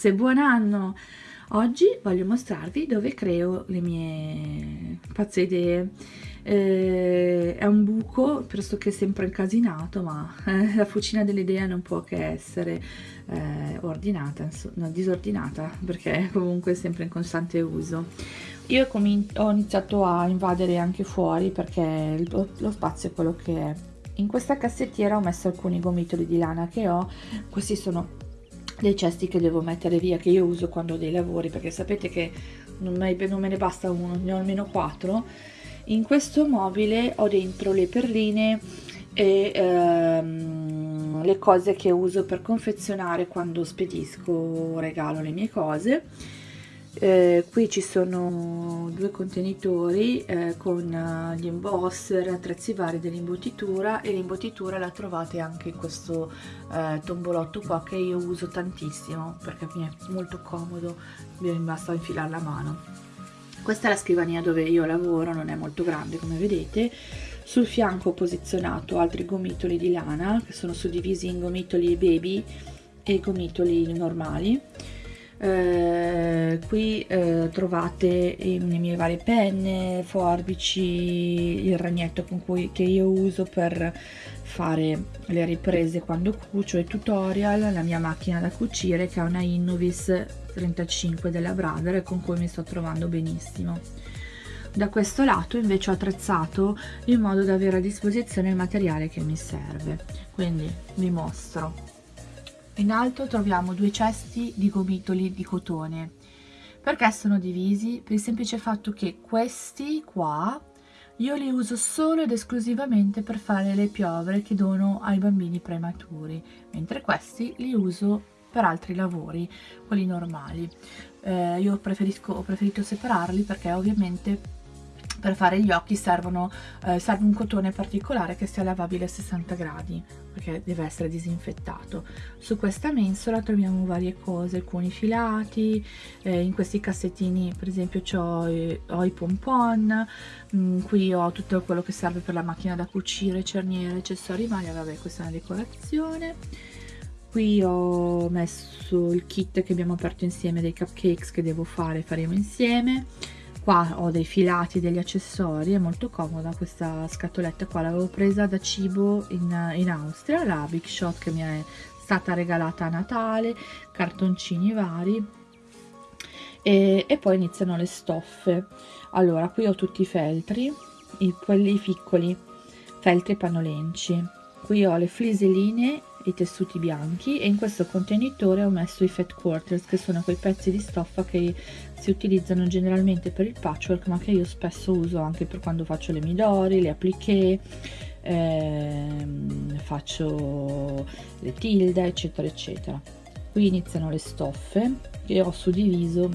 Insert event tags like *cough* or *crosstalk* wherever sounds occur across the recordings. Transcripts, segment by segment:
ragazze, buon anno! Oggi voglio mostrarvi dove creo le mie pazze idee. Eh, è un buco, pressoché sempre incasinato, ma eh, la fucina dell'idea non può che essere eh, ordinata, no, disordinata, perché *laughs* è comunque sempre in costante uso. Io ho iniziato a invadere anche fuori perché lo, lo spazio è quello che è. In questa cassettiera ho messo alcuni gomitoli di lana che ho, questi sono dei cesti che devo mettere via che io uso quando ho dei lavori perché sapete che non me, non me ne basta uno ne ho almeno quattro. In questo mobile ho dentro le perline e ehm, le cose che uso per confezionare quando spedisco o regalo le mie cose eh, qui ci sono due contenitori eh, con uh, gli embosser, attrezzi vari dell'imbottitura e l'imbottitura la trovate anche in questo eh, tombolotto qua che io uso tantissimo perché mi è molto comodo, mi basta infilare la mano. Questa è la scrivania dove io lavoro, non è molto grande come vedete. Sul fianco ho posizionato altri gomitoli di lana che sono suddivisi in gomitoli baby e gomitoli normali eh, qui eh, trovate le mie varie penne, forbici, il ragnetto con cui, che io uso per fare le riprese quando cucio e tutorial, la mia macchina da cucire che è una Innovis 35 della Brother con cui mi sto trovando benissimo. Da questo lato invece ho attrezzato in modo da avere a disposizione il materiale che mi serve, quindi vi mostro in alto troviamo due cesti di gomitoli di cotone. Perché sono divisi? Per il semplice fatto che questi qua io li uso solo ed esclusivamente per fare le piovre che dono ai bambini prematuri, mentre questi li uso per altri lavori, quelli normali. Eh, io ho preferito separarli perché ovviamente per fare gli occhi servono, eh, serve un cotone particolare che sia lavabile a 60 gradi perché deve essere disinfettato. Su questa mensola troviamo varie cose alcuni filati eh, in questi cassettini per esempio ho, eh, ho i pompon mm, qui ho tutto quello che serve per la macchina da cucire cerniere accessori maglia vabbè questa è una decorazione. Qui ho messo il kit che abbiamo aperto insieme dei cupcakes che devo fare faremo insieme qua ho dei filati degli accessori è molto comoda questa scatoletta qua. L'avevo presa da cibo in, in Austria la Big Shot che mi è stata regalata a Natale cartoncini vari. E, e poi iniziano le stoffe. Allora qui ho tutti i feltri i, quelli piccoli feltri pannolenci. Qui ho le fliseline i tessuti bianchi e in questo contenitore ho messo i fat quarters che sono quei pezzi di stoffa che si utilizzano generalmente per il patchwork ma che io spesso uso anche per quando faccio le midori, le appliqué ehm, faccio le tilde eccetera eccetera. Qui iniziano le stoffe che ho suddiviso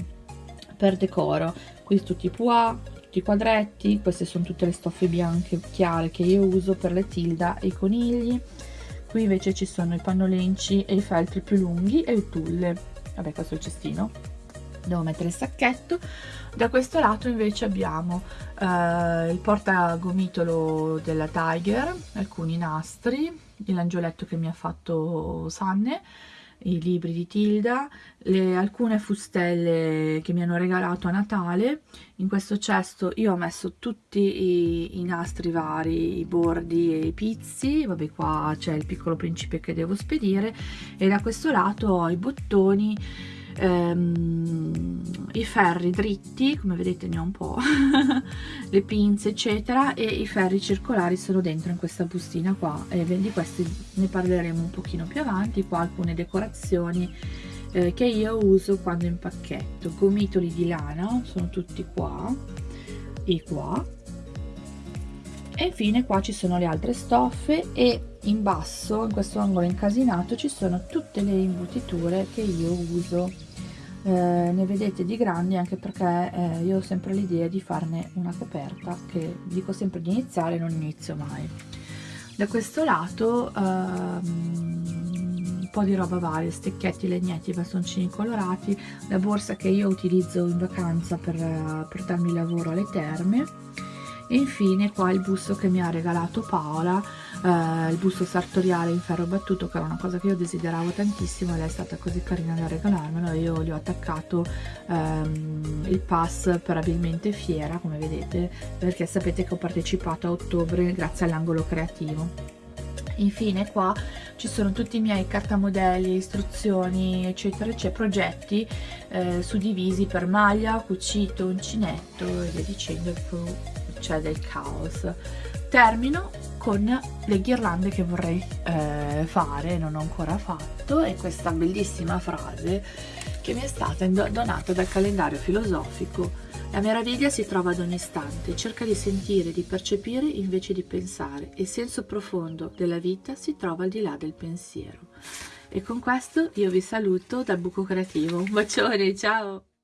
per decoro. Qui tutti i pois tutti i quadretti queste sono tutte le stoffe bianche chiare che io uso per le tilda e i conigli qui invece ci sono i pannolenci e i feltri più lunghi e il tulle. Vabbè questo è il cestino. Devo mettere il sacchetto. Da questo lato invece abbiamo eh, il portagomitolo della Tiger alcuni nastri l'angioletto che mi ha fatto Sanne i libri di Tilda, le, alcune fustelle che mi hanno regalato a Natale. In questo cesto io ho messo tutti i, i nastri vari, i bordi e i pizzi, vabbè qua c'è il piccolo principe che devo spedire e da questo lato ho i bottoni ehm, i ferri dritti come vedete ne ho un po' *laughs* le pinze eccetera e i ferri circolari sono dentro in questa bustina qua. E di questi ne parleremo un pochino più avanti qua alcune decorazioni eh, che io uso quando impacchetto. Gomitoli di lana sono tutti qua e qua. E infine qua ci sono le altre stoffe e in basso in questo angolo incasinato ci sono tutte le imbutiture che io uso. Eh, ne vedete di grandi anche perché eh, io ho sempre l'idea di farne una coperta che dico sempre di iniziare non inizio mai. Da questo lato ehm, un po' di roba varia stecchetti, legnetti, bastoncini colorati la borsa che io utilizzo in vacanza per, per darmi lavoro alle terme e infine qua il busto che mi ha regalato Paola eh, il busto sartoriale in ferro battuto che era una cosa che io desideravo tantissimo e lei è stata così carina da regalarmelo. Io gli ho attaccato ehm, il pass per abilmente fiera come vedete perché sapete che ho partecipato a ottobre grazie all'angolo creativo. Infine qua ci sono tutti i miei cartamodelli, istruzioni eccetera eccetera, progetti eh, suddivisi per maglia, cucito, uncinetto e via dicendo, c'è del caos. Termino con le ghirlande che vorrei eh, fare, non ho ancora fatto, e questa bellissima frase che mi è stata donata dal calendario filosofico la meraviglia si trova ad ogni istante, cerca di sentire, di percepire invece di pensare. Il senso profondo della vita si trova al di là del pensiero. E con questo io vi saluto dal buco creativo. Un bacione, ciao!